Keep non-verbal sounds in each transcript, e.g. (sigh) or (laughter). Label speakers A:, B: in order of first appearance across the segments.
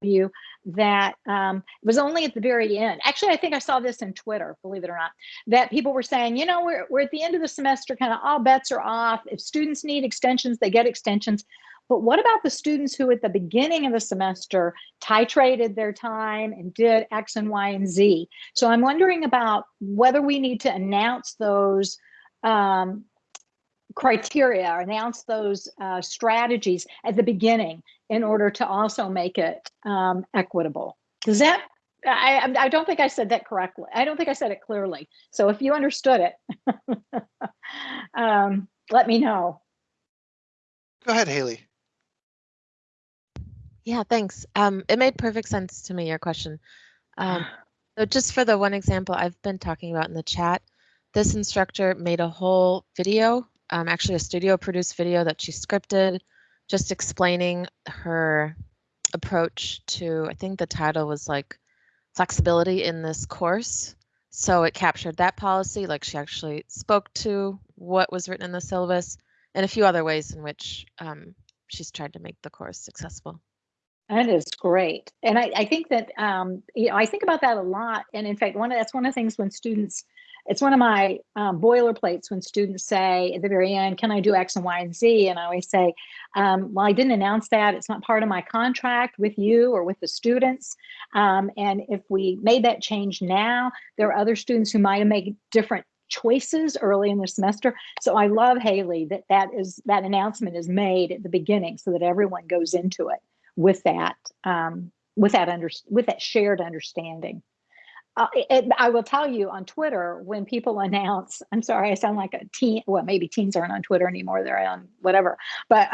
A: you that um, it was only at the very end. Actually, I think I saw this in Twitter, believe it or not, that people were saying, you know, we're, we're at the end of the semester, kind of all bets are off. If students need extensions, they get extensions. But what about the students who at the beginning of the semester titrated their time and did X and Y and Z? So I'm wondering about whether we need to announce those um, criteria or announce those uh, strategies at the beginning in order to also make it um, equitable. Does that, I, I don't think I said that correctly. I don't think I said it clearly. So if you understood it, (laughs) um, let me know.
B: Go ahead, Haley.
C: Yeah, thanks. Um, it made perfect sense to me, your question. Um, (sighs) so just for the one example I've been talking about in the chat, this instructor made a whole video, um, actually a studio produced video that she scripted, just explaining her approach to, I think the title was like flexibility in this course. So it captured that policy, like she actually spoke to what was written in the syllabus and a few other ways in which um, she's tried to make the course successful.
A: That is great. And I, I think that, um, you know, I think about that a lot. And in fact, one of, that's one of the things when students, it's one of my um, boilerplates when students say at the very end, can I do X and Y and Z? And I always say, um, well, I didn't announce that. It's not part of my contract with you or with the students. Um, and if we made that change now, there are other students who might have made different choices early in the semester. So I love Haley that that is that announcement is made at the beginning so that everyone goes into it with that um, with that under with that shared understanding. Uh, it, I will tell you on Twitter when people (laughs) announce. I'm sorry, I sound like a teen. Well, maybe teens aren't on Twitter anymore. They're on whatever. But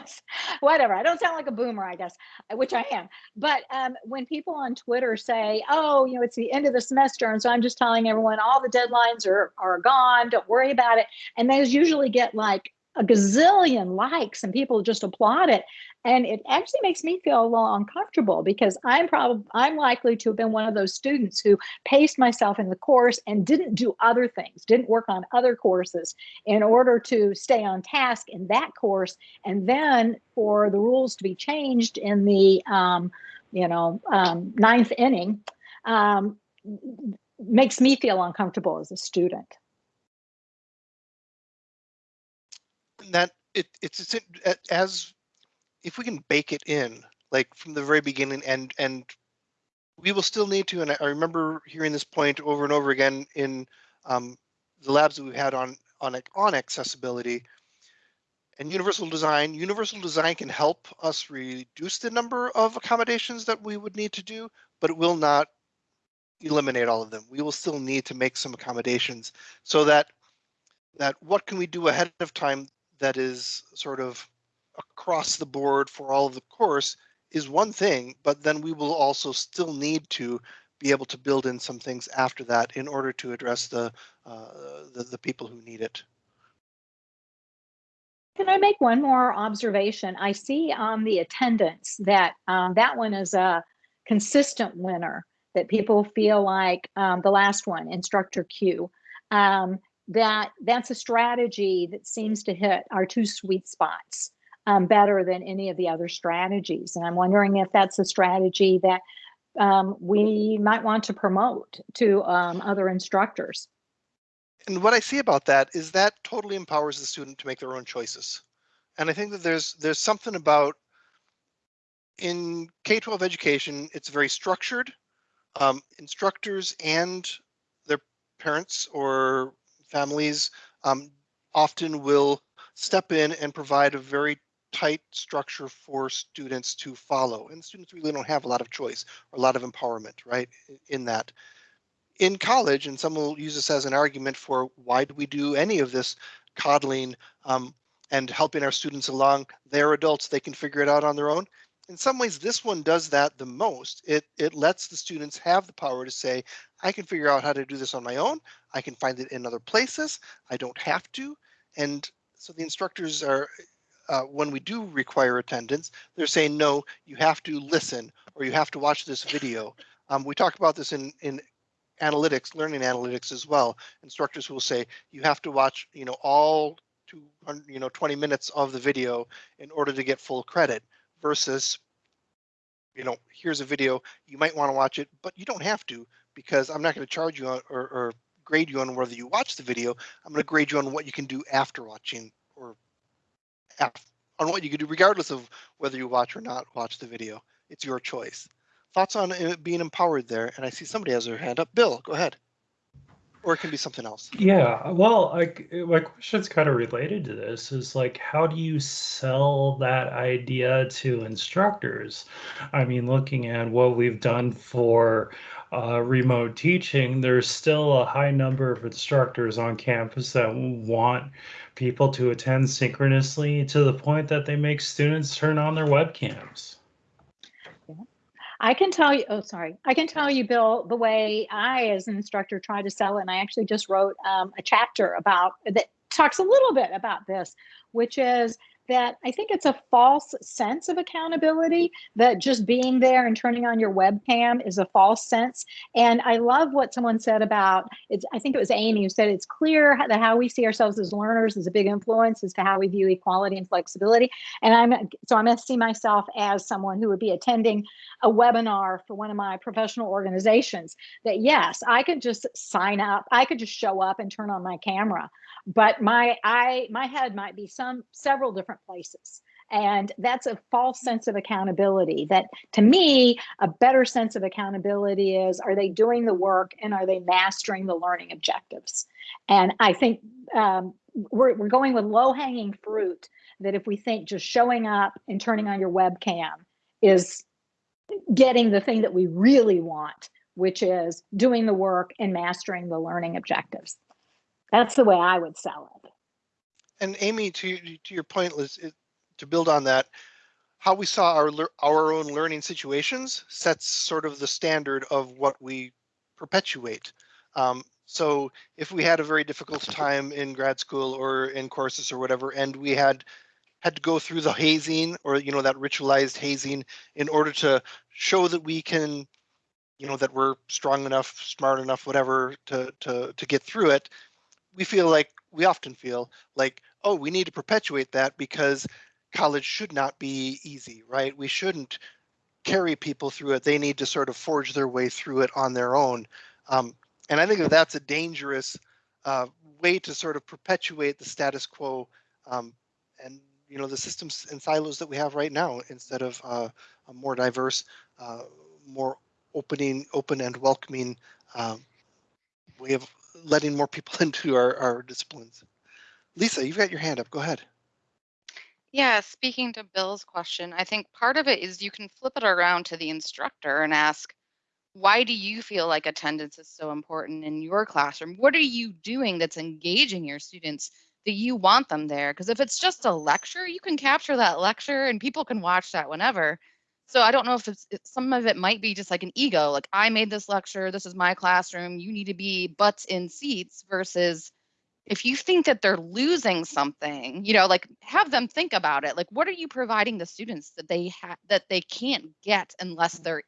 A: (laughs) whatever. I don't sound like a boomer, I guess, which I am. But um, when people on Twitter say, "Oh, you know, it's the end of the semester," and so I'm just telling everyone all the deadlines are are gone. Don't worry about it. And those usually get like a gazillion likes and people just applaud it. And it actually makes me feel a little uncomfortable because i'm probably i'm likely to have been one of those students who paced myself in the course and didn't do other things didn't work on other courses in order to stay on task in that course. And then for the rules to be changed in the um, you know um, ninth inning um, makes me feel uncomfortable as a student
B: that it, it's, it's as if we can bake it in like from the very beginning and and we will still need to and I remember hearing this point over and over again in um, the labs that we've had on on on accessibility. And universal design universal design can help us reduce the number of accommodations that we would need to do but it will not eliminate all of them. We will still need to make some accommodations so that that what can we do ahead of time that is sort of across the board for all of the course is one thing, but then we will also still need to be able to build in some things after that in order to address the, uh, the, the people who need it.
A: Can I make one more observation? I see on the attendance that um, that one is a consistent winner, that people feel like um, the last one, instructor Q. Um, that that's a strategy that seems to hit our two sweet spots um, better than any of the other strategies. And I'm wondering if that's a strategy that um, we might want to promote to um, other instructors.
B: And what I see about that is that totally empowers the student to make their own choices. And I think that there's there's something about in K-12 education, it's very structured. Um, instructors and their parents or families um, often will step in and provide a very tight structure for students to follow. And students really don't have a lot of choice or a lot of empowerment, right, in that. In college, and some will use this as an argument for why do we do any of this coddling um, and helping our students along? They're adults, they can figure it out on their own in some ways, this one does that the most. It, it lets the students have the power to say, I can figure out how to do this on my own. I can find it in other places. I don't have to. And so the instructors are, uh, when we do require attendance, they're saying, no, you have to listen or you have to watch this video. Um, we talk about this in, in analytics, learning analytics as well. Instructors will say, you have to watch, you know, all 200, you know, 20 minutes of the video in order to get full credit versus you know, here's a video, you might want to watch it, but you don't have to because I'm not going to charge you on, or, or grade you on whether you watch the video. I'm going to grade you on what you can do after watching or on what you can do regardless of whether you watch or not watch the video. It's your choice. Thoughts on uh, being empowered there? And I see somebody has their hand up. Bill, go ahead. Or it can be something else.
D: Yeah, well, like my question's kind of related to this is like how do you sell that idea to instructors? I mean, looking at what we've done for uh, remote teaching, there's still a high number of instructors on campus that want people to attend synchronously to the point that they make students turn on their webcams.
A: I can tell you, oh, sorry. I can tell you, Bill, the way I, as an instructor, try to sell it. And I actually just wrote um, a chapter about that talks a little bit about this, which is that I think it's a false sense of accountability that just being there and turning on your webcam is a false sense. And I love what someone said about it's, I think it was Amy who said it's clear that how we see ourselves as learners is a big influence as to how we view equality and flexibility. And I'm so I'm going to see myself as someone who would be attending a webinar for one of my professional organizations that yes, I could just sign up, I could just show up and turn on my camera but my i my head might be some several different places. And that's a false sense of accountability that to me a better sense of accountability is are they doing the work and are they mastering the learning objectives? And i think um, we're, we're going with low hanging fruit that if we think just showing up and turning on your webcam is getting the thing that we really want which is doing the work and mastering the learning objectives that's the way I would sell it.
B: And Amy, to to your point, Liz, to build on that, how we saw our our own learning situations sets sort of the standard of what we perpetuate. Um, so if we had a very difficult time in grad school or in courses or whatever, and we had had to go through the hazing or you know that ritualized hazing in order to show that we can you know that we're strong enough smart enough whatever to to to get through it we feel like we often feel like, oh, we need to perpetuate that because college should not be easy, right? We shouldn't carry people through it. They need to sort of forge their way through it on their own. Um, and I think that that's a dangerous uh, way to sort of perpetuate the status quo um, and you know the systems and silos that we have right now instead of uh, a more diverse, uh, more opening, open and welcoming um, way of letting more people (laughs) into our, our disciplines. Lisa, you've got your hand up. Go ahead.
E: Yeah, speaking to Bill's question, I think part of it is you can flip it around to the instructor and ask, why do you feel like attendance is so important in your classroom? What are you doing that's engaging your students that you want them there? Because if it's just a lecture, you can capture that lecture and people can watch that whenever. So I don't know if it's, some of it might be just like an ego, like I made this lecture, this is my classroom, you need to be butts in seats versus if you think that they're losing something, you know, like have them think about it. Like what are you providing the students that they have that they can't get unless mm. they're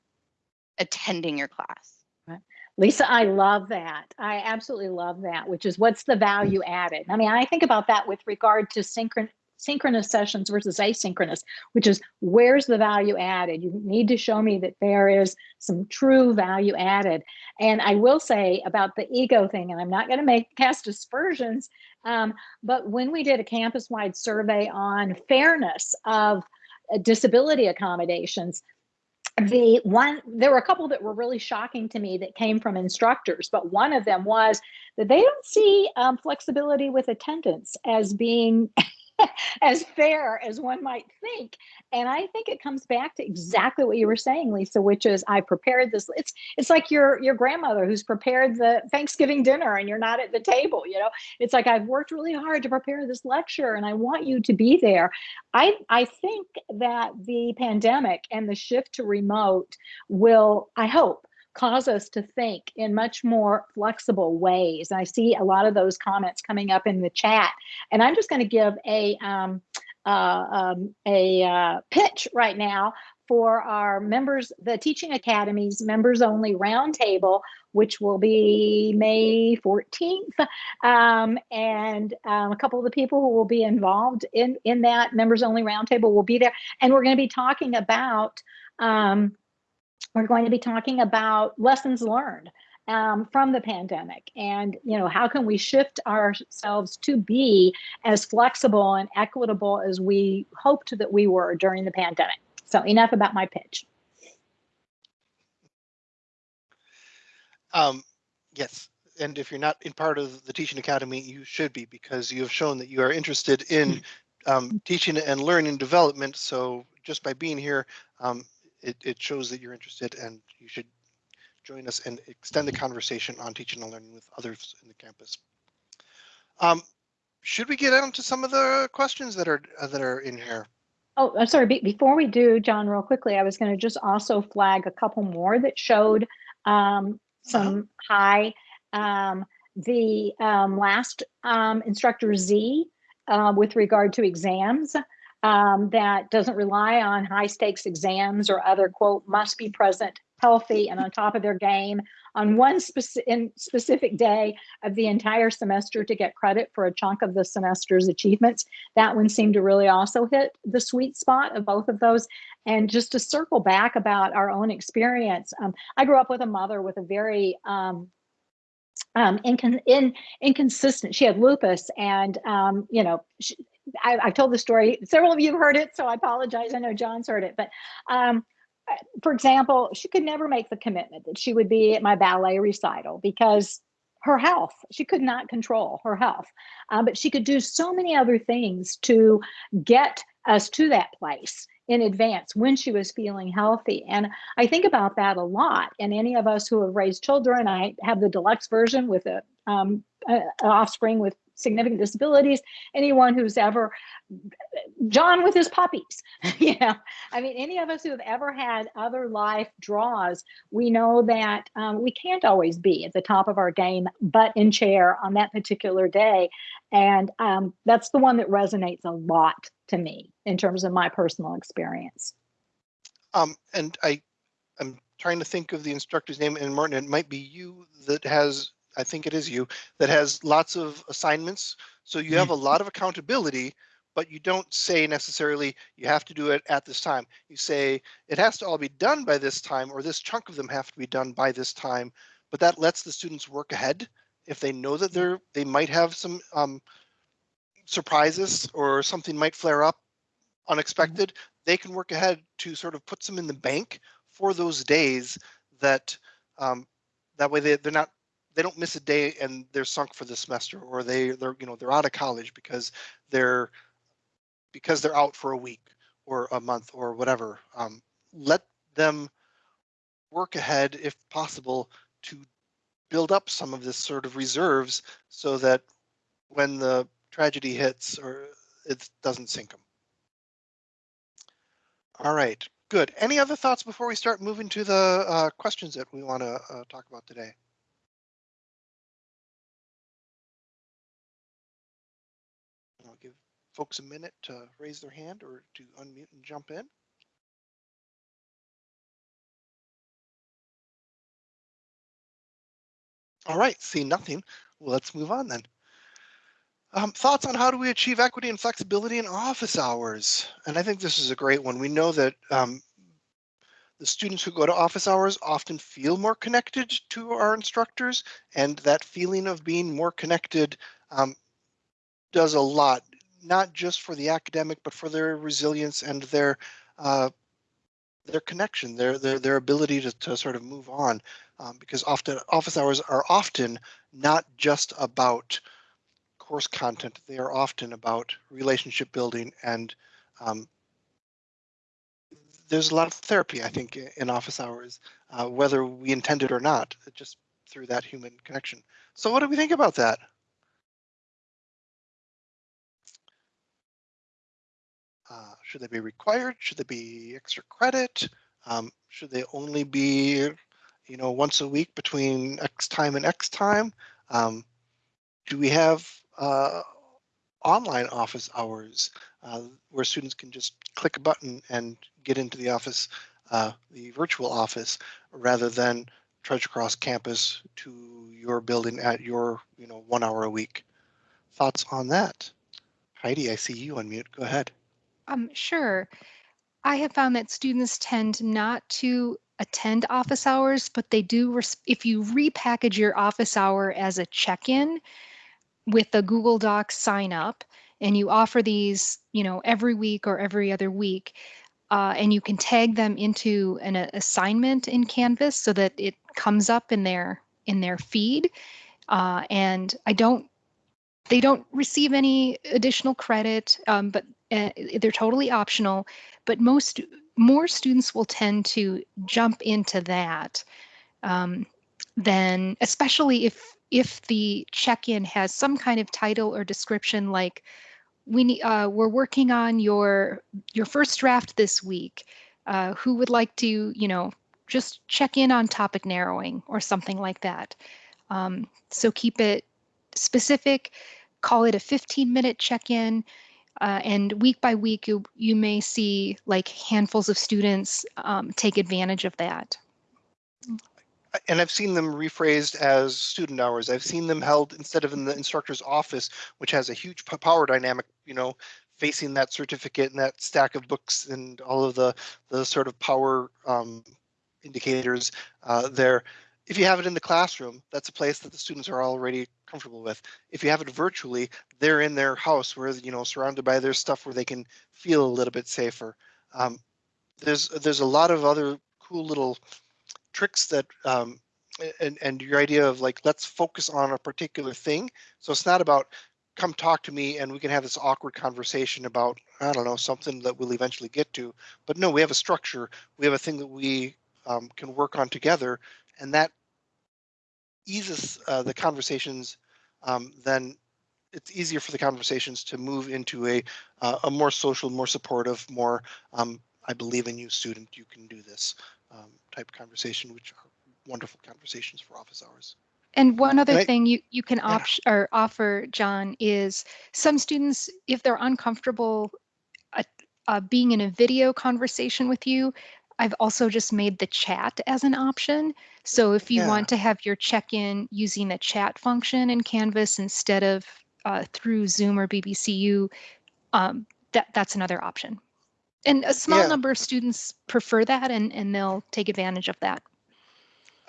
E: attending your class?
A: Lisa, I love that. I absolutely love that, which is what's the value added? I mean, I think about that with regard to synchron synchronous sessions versus asynchronous, which is where's the value added? You need to show me that there is some true value added. And I will say about the ego thing, and I'm not going to make cast aspersions, um, but when we did a campus wide survey on fairness of uh, disability accommodations, the one there were a couple that were really shocking to me that came from instructors but one of them was that they don't see um, flexibility with attendance as being (laughs) (laughs) as fair as one might think. And I think it comes back to exactly what you were saying, Lisa, which is I prepared this. It's it's like your your grandmother who's prepared the Thanksgiving dinner and you're not at the table, you know. It's like I've worked really hard to prepare this lecture and I want you to be there. I I think that the pandemic and the shift to remote will, I hope, cause us to think in much more flexible ways. I see a lot of those comments coming up in the chat, and I'm just going to give a um, uh, um, a uh, pitch right now for our members, the Teaching Academies members only roundtable, which will be May 14th. Um, and um, a couple of the people who will be involved in, in that members only roundtable will be there. And we're going to be talking about um, we're going to be talking about lessons learned um, from the pandemic. And you know how can we shift ourselves to be as flexible and equitable as we hoped that we were during the pandemic? So enough about my pitch.
B: Um, yes, and if you're not in part of the Teaching Academy, you should be because you have shown that you are interested in um, teaching and learning development. So just by being here, um, it, it shows that you're interested and you should join us and extend the conversation on teaching and learning with others in the campus. Um, should we get on to some of the questions that are uh, that are in here?
A: Oh, I'm sorry. Be before we do, John, real quickly, I was going to just also flag a couple more that showed um, some high. Um, the um, last um, instructor Z uh, with regard to exams um, that doesn't rely on high stakes exams or other quote must be present healthy and on top of their game on one speci specific day of the entire semester to get credit for a chunk of the semester's achievements. That one seemed to really also hit the sweet spot of both of those. And just to circle back about our own experience, um, I grew up with a mother with a very um, um, incon in, inconsistent. She had lupus, and um, you know, she, I, have told the story. Several of you have heard it, so I apologize. I know John's heard it, but um, for example, she could never make the commitment that she would be at my ballet recital because her health, she could not control her health. Um, but she could do so many other things to get us to that place in advance when she was feeling healthy. And I think about that a lot. And any of us who have raised children, I have the deluxe version with a, um, offspring with significant disabilities, anyone who's ever, John with his puppies, know, (laughs) I mean, any of us who have ever had other life draws, we know that um, we can't always be at the top of our game, but in chair on that particular day. And um, that's the one that resonates a lot to me in terms of my personal experience.
B: Um, and I, I'm trying to think of the instructor's name, and Martin, it might be you that has I think it is you, that has lots of assignments. So you have a lot of accountability, but you don't say necessarily you have to do it at this time. You say it has to all be done by this time, or this chunk of them have to be done by this time. But that lets the students work ahead if they know that they're they might have some um, surprises or something might flare up unexpected. They can work ahead to sort of put some in the bank for those days that um, that way they, they're not they don't miss a day and they're sunk for the semester or they they're you know they're out of college because they're because they're out for a week or a month or whatever. Um, let them work ahead if possible to build up some of this sort of reserves so that when the tragedy hits or it doesn't sink them all right good. Any other thoughts before we start moving to the uh, questions that we want to uh, talk about today folks a minute to raise their hand or to unmute and jump in. All right, see nothing. Well, let's move on then. Um, thoughts on how do we achieve equity and flexibility in office hours? And I think this is a great one. We know that um, the students who go to office hours often feel more connected to our instructors and that feeling of being more connected um, does a lot, not just for the academic, but for their resilience and their uh, their connection, their their their ability to, to sort of move on, um, because often office hours are often not just about course content. They are often about relationship building and um, there's a lot of therapy, I think, in office hours, uh, whether we intend it or not, just through that human connection. So what do we think about that? Should they be required? Should they be extra credit? Um, should they only be, you know, once a week between X time and X time? Um, do we have uh, online office hours uh, where students can just click a button and get into the office, uh, the virtual office, rather than trudge across campus to your building at your, you know, one hour a week? Thoughts on that? Heidi, I see you on mute. Go ahead.
F: Um, sure. I have found that students tend not to attend office hours, but they do, if you repackage your office hour as a check-in with the Google Docs sign up, and you offer these, you know, every week or every other week, uh, and you can tag them into an a- assignment in Canvas so that it comes up in their in their feed. Uh, and I don't, they don't receive any additional credit, um, but uh, they're totally optional. But most more students will tend to jump into that um, than, especially if if the check-in has some kind of title or description like we need, uh, we're working on your your first draft this week. Uh, who would like to, you know, just check in on topic narrowing or something like that. Um, so keep it specific, call it a 15 minute check-in, uh, and week by week you, you may see like handfuls of students um, take advantage of that.
B: and I've seen them rephrased as student hours. I've seen them held instead of in the instructor's office, which has a huge power dynamic, you know, facing that certificate and that stack of books and all of the the sort of power um, indicators uh, there. If you have it in the classroom, that's a place that the students are already comfortable with. If you have it virtually, they're in their house where you know surrounded by their stuff where they can feel a little bit safer. Um, there's there's a lot of other cool little tricks that um, and and your idea of like let's focus on a particular thing. So it's not about come talk to me and we can have this awkward conversation about I don't know something that we'll eventually get to. But no, we have a structure. We have a thing that we um, can work on together, and that eases uh, the conversations. Um, then it's easier for the conversations to move into a uh, a more social, more supportive, more um, I believe in you, student. You can do this um, type conversation, which are wonderful conversations for office hours.
F: And one other
B: And I-
F: thing you, you can
B: Yeah.
F: or offer, John, is some students, if they're uncomfortable uh, uh, being in a video conversation with you, I've also just made the chat as an option. So if you
B: Yeah.
F: want to have your check-in using the chat function in Canvas instead of uh, through Zoom or BBCU, um, that that's another option. And a small
B: Yeah.
F: number of students prefer that, and and they'll take advantage of that.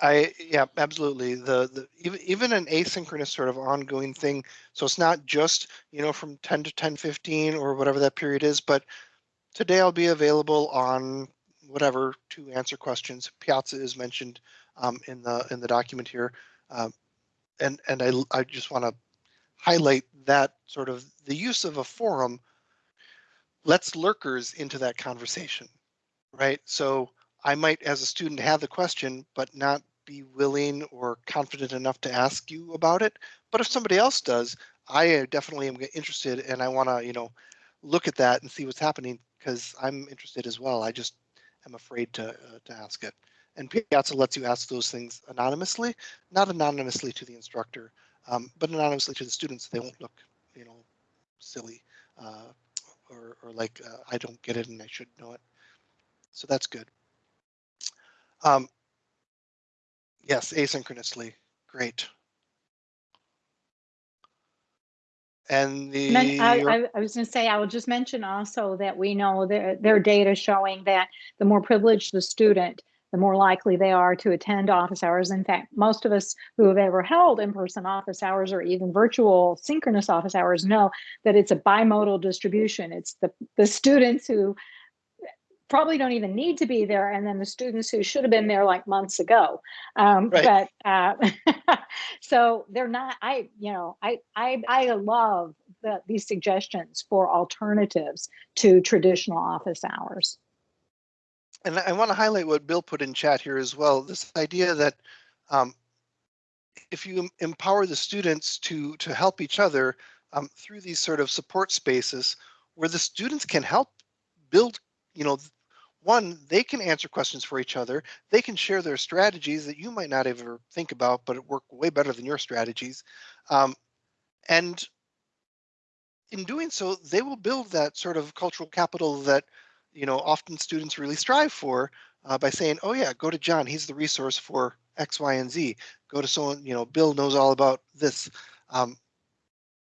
B: I yeah, absolutely. The the even even an asynchronous sort of ongoing thing. So it's not just, you know, from 10 to 10:15 or whatever that period is, but today I'll be available on whatever to answer questions. Piazza is mentioned um, in the in the document here. Um, and and I I just want to highlight that sort of the use of a forum lets lurkers into that conversation, right? So I might, as a student, have the question, but not be willing or confident enough to ask you about it. But if somebody else does, I uh, definitely am interested and I want to, you know, look at that and see what's happening because I'm interested as well. I just am afraid to uh, to ask it. And Piazza lets you ask those things anonymously, not anonymously to the instructor, um, but anonymously to the students. They won't look, you know, silly uh, or, or like uh, I don't get it and I should know it. So that's good. Um, yes, asynchronously, great. And the
A: I, I, was going to say, I will just mention also that we know their, there are data showing that the more privileged the student, the more likely they are to attend office hours. In fact, most of us who have ever held in-person office hours or even virtual synchronous office hours know that it's a bimodal distribution. It's the, the (laughs) students who probably don't even need to be there and then the students who should have been there like months ago um,
B: Right.
A: but uh, (laughs) so they're not i you know i i, I love the, these suggestions for alternatives to traditional office hours
B: and I want to highlight what Bill put in chat here as well. This idea that um, if you empower the students to to help each other um, through these sort of support spaces, where the students can help build, you know, one they can answer questions for each other. They can share their strategies that you might not ever think about, but it work way better than your strategies, um, and in doing so, they will build that sort of cultural capital that you know often students really strive for uh, by saying oh yeah go to john. He's the resource for x y and z. Go to someone you know bill knows all about this. Um,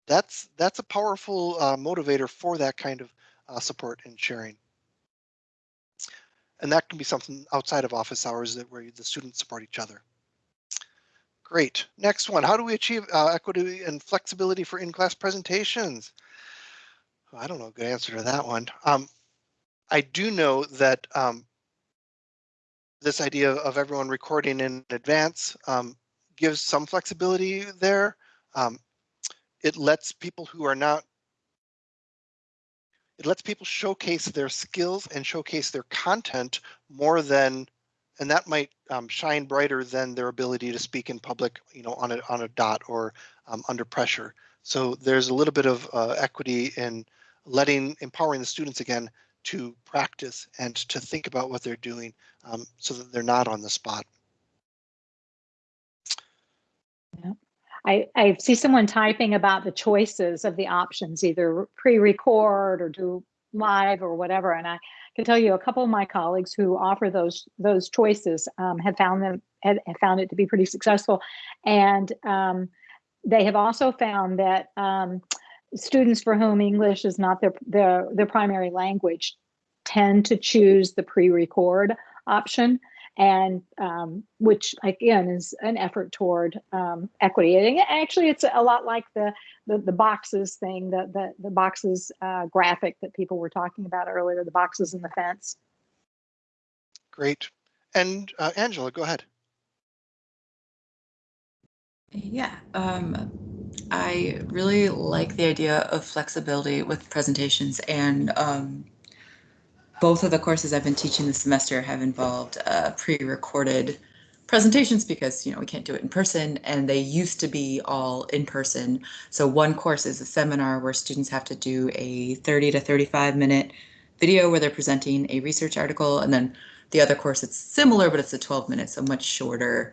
B: that's that's a powerful uh, motivator for that kind of uh, support and sharing and that can be something outside of office hours that where the students support each other. Great. Next one. How do we achieve uh, equity and flexibility for in-class presentations? I don't know a good answer to that one. Um, I do know that um, this idea of everyone recording in advance um, gives some flexibility there. Um, it lets people who are not it lets people showcase their skills and showcase their content more than and that might um, shine brighter than their ability to speak in public you know on a on a dot or um, under pressure. So there's a little bit of uh, equity in letting empowering the students again to practice and to think about what they're doing um, so that they're not on the spot
A: I, I see someone typing about the choices of the options, either pre-record or do live or whatever. And I can tell you a couple of my colleagues who offer those those choices um, have found them have, have, found it to be pretty successful. And um, they have also found that um, students for whom English is not their, their, their primary language tend to choose the pre-record option and um, which again is an effort toward um, equity. And actually, it's a lot like the the, the boxes thing, the the, the boxes uh, graphic that people were talking about earlier, the boxes in the fence.
B: Great. And uh, Angela, go ahead.
G: Yeah, um, I really like the idea of flexibility with presentations and um, both of the courses I've been teaching this semester have involved uh, pre-recorded presentations because you know we can't do it in person and they used to be all in person. So one course is a seminar where students have to do a 30 to 35 minute video where they're presenting a research article and then the other course it's similar but it's a 12 minutes so much shorter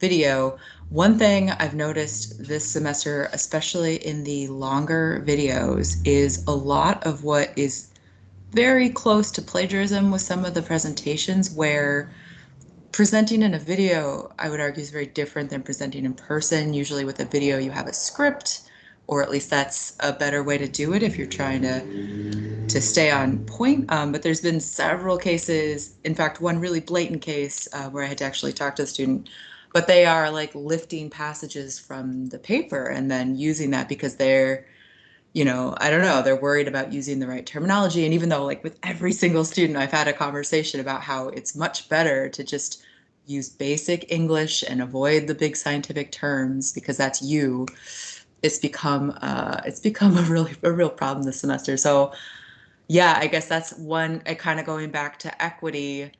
G: video. One thing i've noticed this semester especially in the longer videos is a lot of what is very close to plagiarism with some of the presentations where presenting in a video, I would argue, is very different than presenting in person. Usually with a video, you have a script, or at least that's a better way to do it if you're trying to to stay on point. Um, but there's been several cases, in fact, one really blatant case uh, where I had to actually talk to the student, but they are like lifting passages from the paper and then using that because they're you know, I don't know, they're worried about using the right terminology. And even though, like, with every single student, I've had a conversation about how it's much better to just use basic English and avoid the big scientific terms because that's you. It's become uh, it's become (laughs) a really a real problem this semester. So, yeah, I guess that's one. Kind of going back to equity.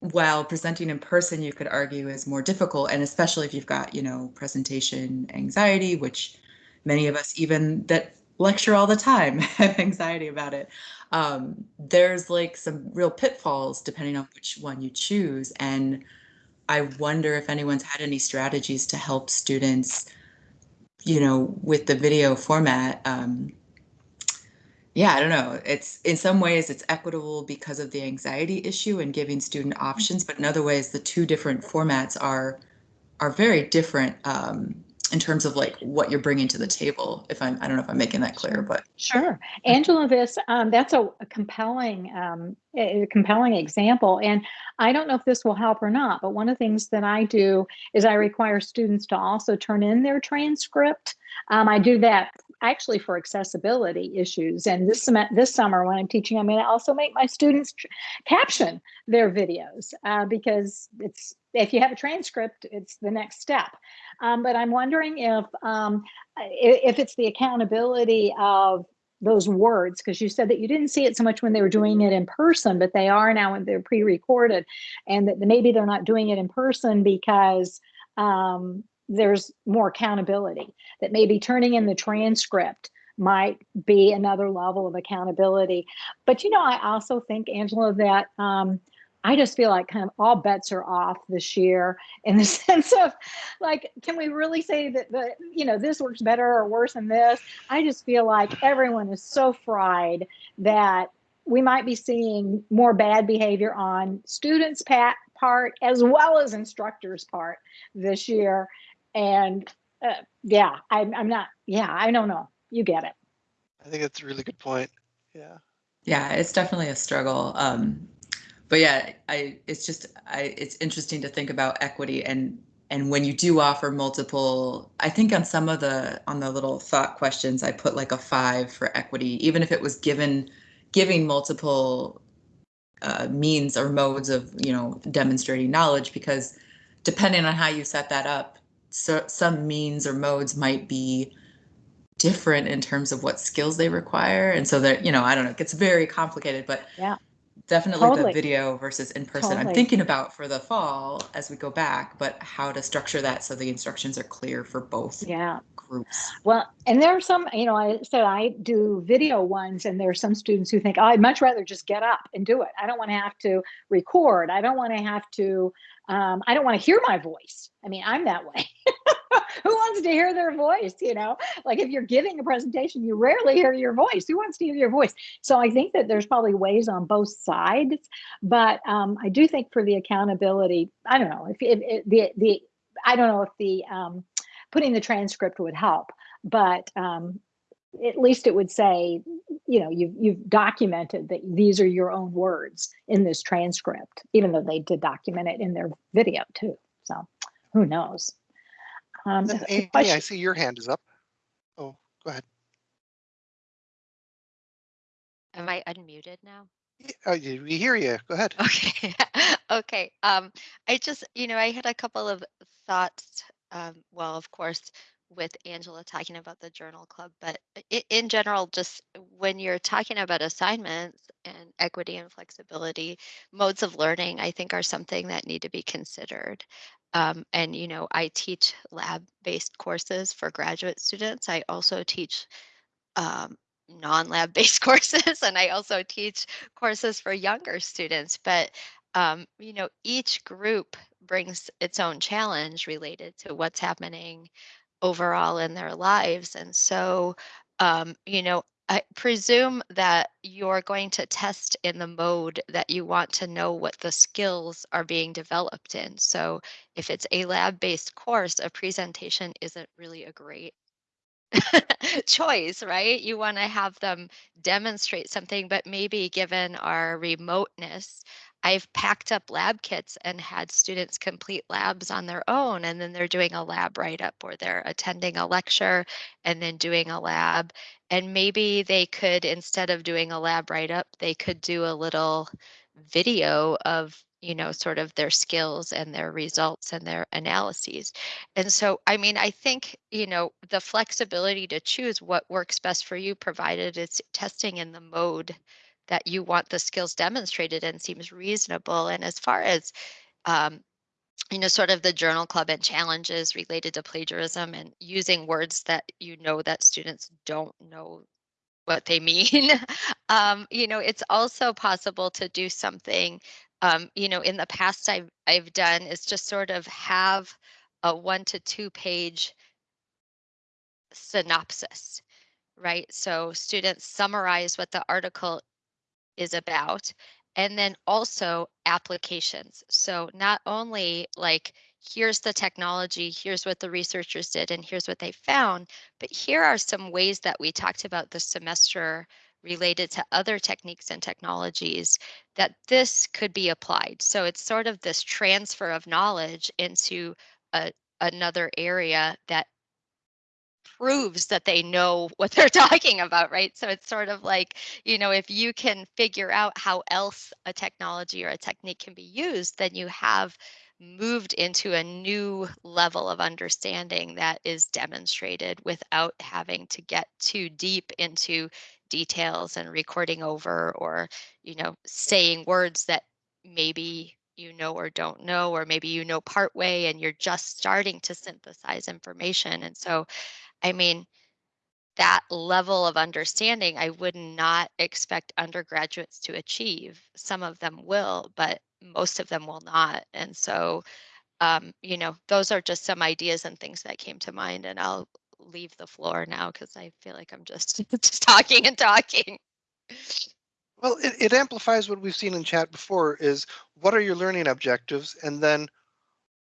G: While presenting in person, you could argue is more difficult, and especially if you've got you know presentation anxiety, which many of us even that lecture all the time, (laughs) have anxiety about it. Um, there's like some real pitfalls depending on which one you choose. And I wonder if anyone's had any strategies to help students, you know, with the video format. Um, yeah, I don't know. It's in some ways it's equitable because of the anxiety issue and giving student options, but in other ways the two different formats are are very different um, in terms of like what you're bringing to the table if i'm i don't know if i'm making that clear but
A: sure. Angela this um, that's a, a compelling um, a compelling example and i don't know if this will help or not but one of the things that i do is i require students to also turn in their transcript. Um, i do that actually for accessibility issues. And this this summer when I'm teaching, I'm going to also make my students caption their videos uh, because it's if you have a transcript, it's the next step. Um, but I'm wondering if um, if it's the accountability of those words because you said that you didn't see it so much when they were doing it in person but they are now when they're pre-recorded and that maybe they're not doing it in person because um, there's more accountability that maybe turning in the transcript might be another level of accountability. But you know i also think angela that um, i just feel like kind of all bets are off this year in the (laughs) sense of like can we really say that the you know this works better or worse than this? I just feel like everyone is so fried that we might be seeing more bad behavior on students part as well as instructors part this year and uh, yeah, I'm, I'm not, yeah, I don't know. You get it.
B: I think that's a really good point. Yeah.
G: Yeah, it's definitely a struggle. Um, but yeah, I it's just I it's interesting to think about equity and and when you do offer multiple, I think on some of the on the little thought questions, I put like a five for equity, even if it was given giving multiple uh, means or modes of you know demonstrating knowledge, because depending on how you set that up, so some means or modes might be different in terms of what skills they require, and so that you know I don't know, it gets very complicated, but
A: Yeah.
G: definitely
A: Totally.
G: the video versus in person. I'm thinking about for the fall as we go back, but how to structure that so the instructions are clear for both
A: Yeah.
G: groups.
A: Well, and there are some, you know, I said I do video ones, and there are some students who think, oh, I'd much rather just get up and do it. I don't want to have to record. I don't want to have to, um, I don't want to hear my voice. I mean, I'm that way. (laughs) who wants to hear their voice? You know, like if you're giving a presentation, you rarely hear your voice. Who wants to hear your voice? So I think that there's probably ways on both sides, but um, I do think for the accountability, I don't know if, if, if the the I don't know if the um, putting the transcript would help, but um, at least it would say, you know, you've you've documented that these are your own words in this transcript, even though they did document it in their video too. So who knows? Um,
B: Amy, I see your hand is up. Oh, go ahead.
H: Am I unmuted now?
B: Yeah, uh, we hear you. Go ahead.
H: Okay. (laughs) okay. Um, I just, you know, I had a couple of thoughts. Um, well, of course, with Angela talking about the journal club, but in general, just when you're talking about assignments and equity and flexibility, modes of learning, I think are something that need to be considered. Um, and, you know, I teach lab based courses for graduate students. I also teach um, non-lab based (laughs) courses and i also teach courses for younger students but um, you know each group brings its own challenge related to what's happening overall in their lives and so um, you know i presume that you're going to test in the mode that you want to know what the skills are being developed in so if it's a lab based course a presentation isn't really a great (laughs) choice, right? You want to have them demonstrate something, but maybe given our remoteness, I've packed up lab kits and had students complete labs on their own, and then they're doing a lab write up or they're attending a lecture and then doing a lab. And maybe they could, instead of doing a lab write up, they could do a little video of you know sort of their skills and their results and their analyses and so i mean i think you know the flexibility to choose what works best for you provided it's testing in the mode that you want the skills demonstrated and seems reasonable and as far as um, you know sort of the journal club and challenges related to plagiarism and using words that you know that students don't know what they (laughs) mean. um, you know, it's also possible to do something. Um, you know, in the past, I've I've done is just sort of have a one to two page synopsis, right? So students summarize what the article is about and then also applications. So not only like here's the technology, here's what the researchers did, and here's what they found, but here are some ways that we talked about this semester related to other techniques and technologies that this could be applied. So it's sort of this transfer of knowledge into a, another area that proves that they know (laughs) what they're talking about, right? So it's sort of like, you know, if you can figure out how else a technology or a technique can be used, then you have moved into a new level of understanding that is demonstrated without having to get too deep into details and recording over or, you know, saying words that maybe you know or don't know, or maybe you know part way and you're just starting to synthesize information. And so I mean, that level of understanding, I would not expect undergraduates to achieve. Some of them will, but most of them will not. And so, um, you know, those are just some ideas and things that came to mind. And I'll leave the floor now because I feel like I'm just (laughs) just talking and talking.
B: Well, it, it amplifies what we've seen in chat before is what are your learning objectives? And then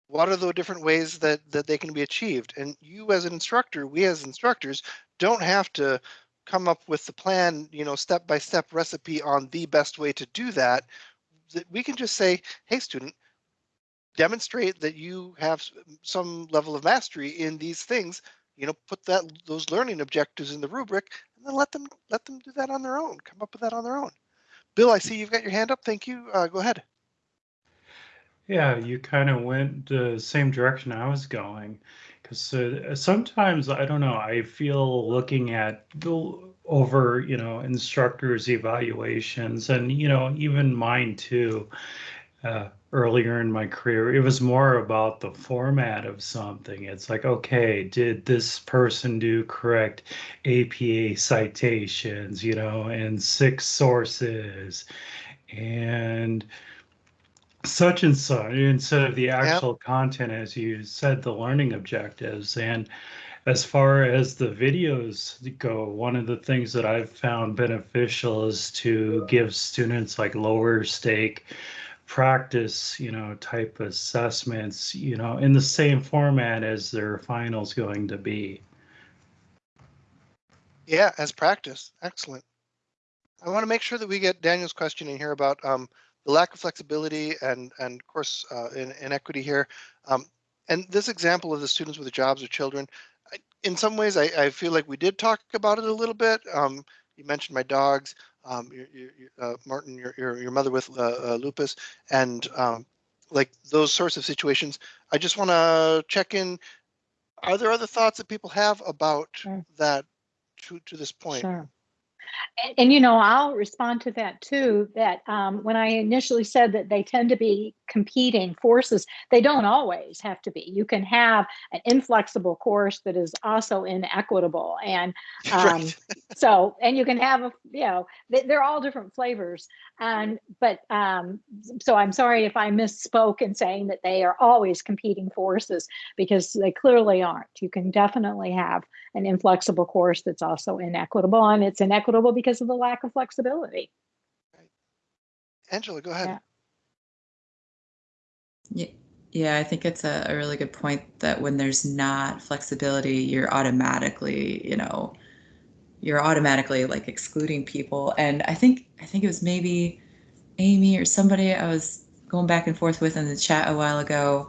B: what are the different ways that, that they can be achieved? And you as an instructor, we as instructors don't have to come up with the plan, you know, step by step recipe on the best way to do that. we can just say, hey, student, demonstrate that you have some level of mastery in these things. You know, put that those learning objectives in the rubric, and then let them let them do that on their own. Come up with that on their own. Bill, I see you've got your hand up. Thank you. Uh, go ahead.
D: Yeah, you kind of went the same direction I was going. Because uh, sometimes, I don't know, I feel looking at the, over, you know, instructors' evaluations and, you know, even mine too, uh, earlier in my career, it was more about the format of something. It's like, okay, did this person do correct APA citations, you know, and six sources? And such and such instead of the actual content as you said the learning objectives and as far as the videos go one of the things that i've found beneficial is to give students like lower stake practice you know type assessments you know in the same format as their finals going to be
B: Yeah, as practice. Excellent. I want to make sure that we get Daniel's question in here about um, the lack of flexibility and, and of course, uh, in, inequity here. Um, and this example of the students with the jobs or children, I, in some ways, I, I feel like we did talk about it a little bit. Um, you mentioned my dogs, um, your, your, uh, Martin, your, your, your mother with uh, uh, lupus, and um, like those sorts of situations. I just want to check in. Are there other thoughts that people have about
A: Sure.
B: that to, to this point?
A: Sure. And, and, you know, I'll respond to that too. That um, when I initially said that they tend to be competing forces, they don't always have to be. You can have an inflexible course that is also inequitable, and (laughs) um,
B: Right.
A: so and you can have a you know they, they're all different flavors. And but um, so I'm sorry if I misspoke in saying that they are always competing forces because they clearly aren't. You can definitely have an inflexible course that's also inequitable and it's inequitable because of the lack of flexibility
B: Angela, go ahead.
A: Yeah.
G: Yeah, yeah, I think it's a, a really good point that when there's not flexibility, you're automatically, you know, you're automatically like excluding people. And I think I think it was maybe Amy or somebody I was going back and forth with in the chat a while ago.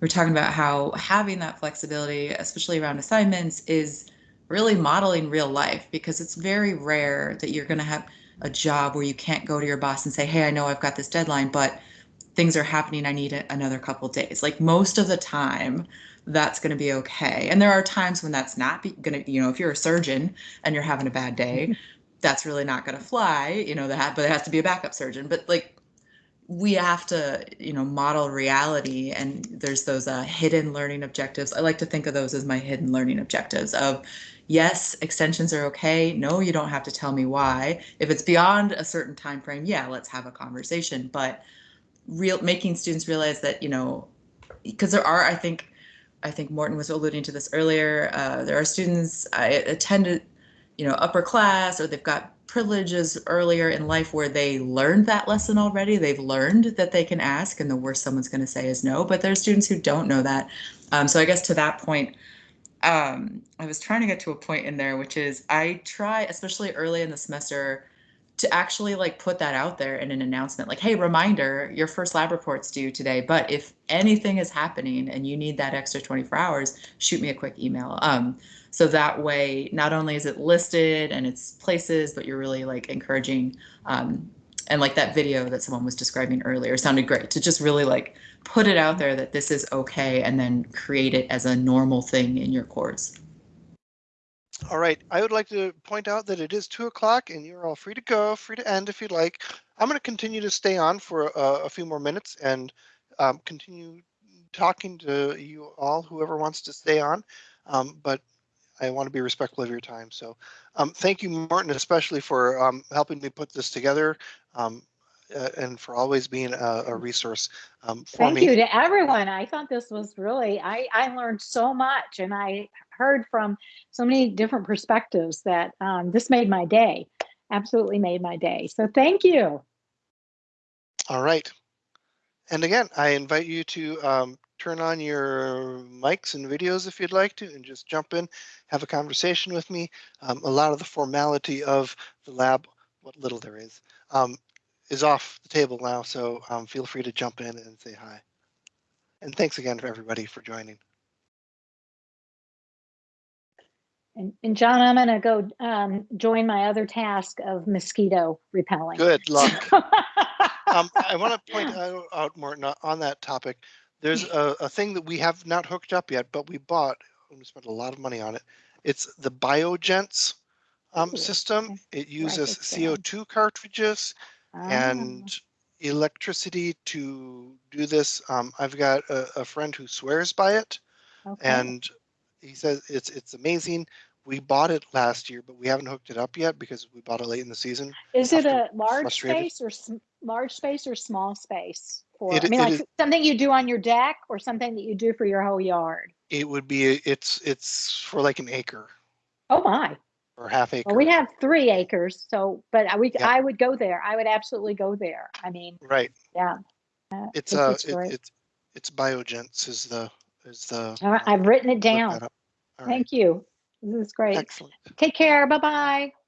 G: We are talking about how having that flexibility, especially around assignments, is really modeling real life because it's very rare that you're going to have a job where you can't go to your boss and say, "Hey, I know I've got this deadline, but things are happening. I need it another couple days." Like most of the time, that's going to be okay. And there are times when that's not going to, you know, if you're a surgeon and you're having a bad day, that's really not going to fly, you know, that but it has to be a backup surgeon. But like we have to, you know, model reality and there's those uh, hidden learning objectives. I like to think of those as my hidden learning objectives of yes, extensions are okay. No, you don't have to tell me why. If it's beyond a certain time frame, yeah, let's have a conversation. But real making students realize that, you know, because there are, I think, I think Morton was alluding to this earlier. Uh, there are students I attended, you know, upper class, or they've got privileges earlier in life where they learned that lesson already. They've learned that they can ask, and the worst someone's going to say is no. But there are students who don't know that. Um, so I guess to that point, um, I was trying to get to a point in there, which is I try, especially early in the semester, to actually like put that out there in an announcement like hey reminder your first lab report's due today but if anything is happening and you need that extra 24 hours shoot me a quick email. Um, so that way not only is it listed and it's places but you're really like encouraging um, and like that video that someone was describing earlier sounded great to just really like put it out there that this is okay and then create it as a normal thing in your course
B: All right, I would like to point out that it is two o'clock and you're all free to go, free to end if you'd like. I'm going to continue to stay on for a, a few more minutes and um, continue talking to you all, whoever wants to stay on. Um, but I want to be respectful of your time. So um, thank you, Martin, especially for um, helping me put this together um, uh, and for always being a, a resource um, for me.
A: thank
B: me.
A: you to everyone i thought this was really i i learned so much and i heard from so many different perspectives that um, this made my day absolutely made my day so thank you
B: All right. And again, I invite you to um, turn on your mics and videos if you'd like to and just jump in, have a conversation with me. Um, a lot of the formality of the lab, what little there is, um, is off the table now, so um, feel free to jump in and say hi. And thanks again for everybody for joining.
A: And, and John, I'm gonna go um, join my other task of mosquito repelling.
B: Good luck. (laughs) Um, I want to point out, out more on that topic. There's a, a thing that we have not hooked up yet, but we bought, and we spent a lot of money on it. It's the Biogents um, system. It uses. CO2 cartridges
A: Ah,
B: and electricity to do this. Um, I've got a, a friend who swears by it,
A: okay.
B: and he says it's it's amazing. We bought it last year, but we haven't hooked it up yet because we bought it late in the season.
A: Is it a large
B: frustrated.
A: space or large space or small space? For,
B: It-
A: I mean, like
B: is-
A: something you do on your deck or something that you do for your whole yard?
B: It would be it's it's for like an acre
A: Oh my,
B: or half acre.
A: well, we have three acres, so, but I- we,
B: Yeah.
A: I would go there. I would absolutely go there. I mean,
B: right.
A: yeah. uh,
B: It's uh
A: it's
B: it, it's it's Biogents is the is the.
A: All right, I've written it down. Thank you. This is great.
B: Excellent.
A: Take care. Bye-bye.